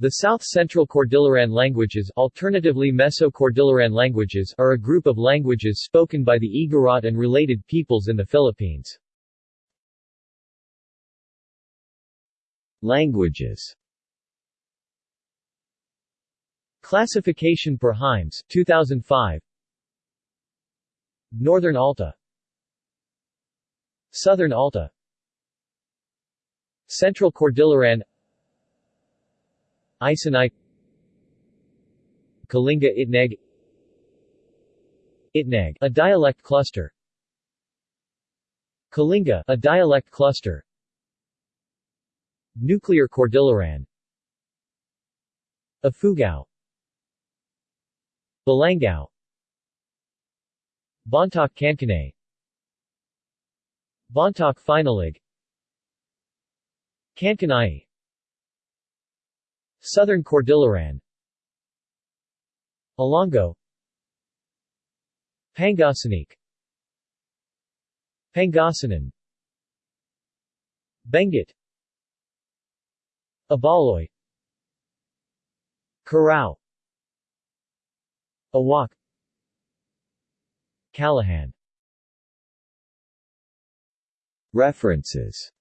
The South Central Cordilleran languages alternatively Meso-Cordilleran languages are a group of languages spoken by the Igorot and related peoples in the Philippines. Languages Classification per Himes, 2005 Northern Alta Southern Alta Central Cordilleran Isinai Kalinga Itneg Itneg, a dialect cluster Kalinga, a dialect cluster Nuclear Cordilleran Ifugao Balangao Bontoc Kankanaey Bontoc Finallig Kankanaey Southern Cordilleran. Ilongo Pangasinan Pangasinan. Benguet. Ibaloi Karao Awak. Kallahan. References